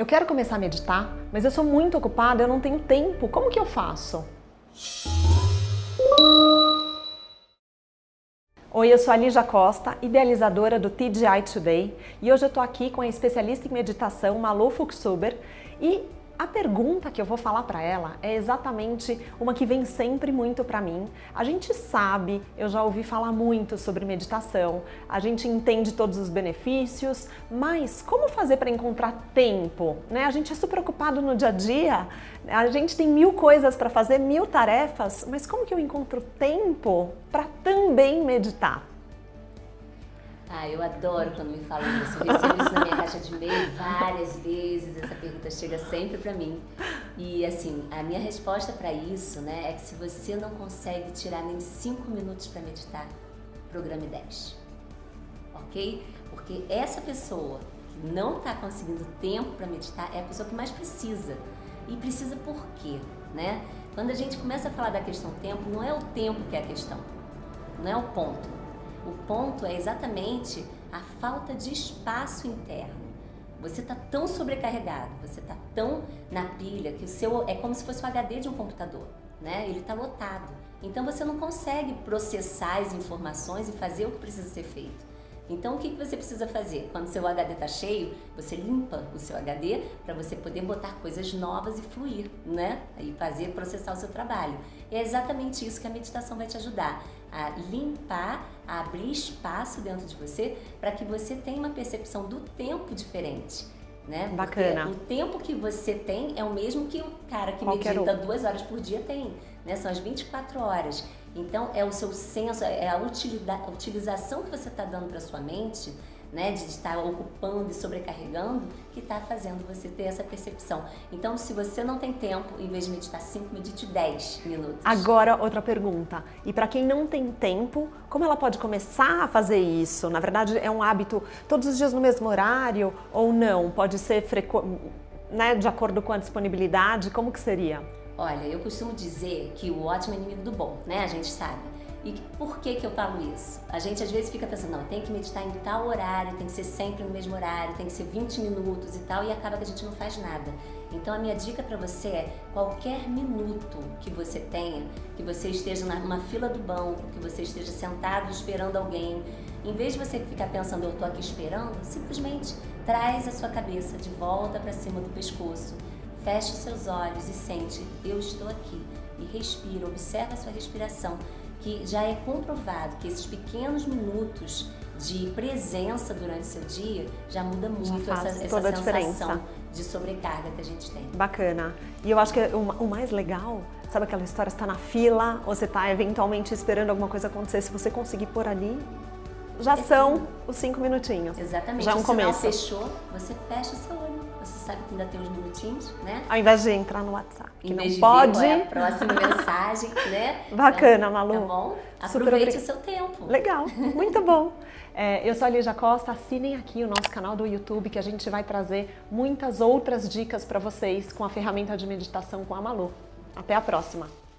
Eu quero começar a meditar, mas eu sou muito ocupada, eu não tenho tempo. Como que eu faço? Oi, eu sou a Lígia Costa, idealizadora do TGI Today e hoje eu tô aqui com a especialista em meditação Malu Fuchsuber e a pergunta que eu vou falar para ela é exatamente uma que vem sempre muito para mim. A gente sabe, eu já ouvi falar muito sobre meditação, a gente entende todos os benefícios, mas como fazer para encontrar tempo? Né? A gente é super ocupado no dia a dia, a gente tem mil coisas para fazer, mil tarefas, mas como que eu encontro tempo para também meditar? Ah, eu adoro quando me falam isso. Eu recebo isso na minha caixa de e-mail várias vezes. Essa pergunta chega sempre para mim. E assim, a minha resposta para isso, né, é que se você não consegue tirar nem 5 minutos para meditar, programe 10. Ok? Porque essa pessoa que não está conseguindo tempo para meditar é a pessoa que mais precisa. E precisa por quê? Né? Quando a gente começa a falar da questão tempo, não é o tempo que é a questão, não é o ponto o ponto é exatamente a falta de espaço interno. Você está tão sobrecarregado, você está tão na pilha que o seu é como se fosse o HD de um computador, né? Ele está lotado. Então você não consegue processar as informações e fazer o que precisa ser feito. Então, o que, você precisa fazer? Quando seu HD está cheio, você limpa o seu HD para você poder botar coisas novas e fluir, né? E fazer, processar o seu trabalho. E é exatamente isso que a meditação vai te ajudar. A limpar, a abrir espaço dentro de você para que você tenha uma percepção do tempo diferente. Né? Bacana. Porque o tempo que você tem é o mesmo que o cara que Qualquer medita um. duas horas por dia tem. Né? São as 24 horas. Então, é o seu senso, é a utilização que você está dando para sua mente, né, de estar ocupando e sobrecarregando, que está fazendo você ter essa percepção. Então, se você não tem tempo, em vez de meditar 5, medite 10 minutos. Agora, outra pergunta. E para quem não tem tempo, como ela pode começar a fazer isso? Na verdade, é um hábito todos os dias no mesmo horário ou não? Pode ser frequ... né, de acordo com a disponibilidade? Como que seria? Olha, eu costumo dizer que o ótimo é inimigo do bom, né? A gente sabe. E por que que eu falo isso? A gente às vezes fica pensando, não, tem que meditar em tal horário, tem que ser sempre no mesmo horário, tem que ser 20 minutos e tal, e acaba que a gente não faz nada. Então a minha dica para você é, qualquer minuto que você tenha, que você esteja numa fila do banco, que você esteja sentado esperando alguém, em vez de você ficar pensando, eu tô aqui esperando, simplesmente traz a sua cabeça de volta para cima do pescoço Feche seus olhos e sente, eu estou aqui. E respira, observa a sua respiração, que já é comprovado que esses pequenos minutos de presença durante o seu dia já muda muito já essa, essa sensação de sobrecarga que a gente tem. Bacana. E eu acho que o, o mais legal, sabe aquela história, está na fila, ou você está eventualmente esperando alguma coisa acontecer, se você conseguir por ali, já são os cinco minutinhos. Exatamente. Já é um começo. fechou, você fecha o seu olho você sabe que ainda tem uns minutinhos, né? Ao invés de entrar no WhatsApp, que não pode. Ver é a próxima mensagem, né? Bacana, então, Malu. Tá bom? Aproveite o seu tempo. Legal, muito bom. É, eu sou a Lígia Costa, assinem aqui o nosso canal do YouTube que a gente vai trazer muitas outras dicas para vocês com a ferramenta de meditação com a Malu. Até a próxima!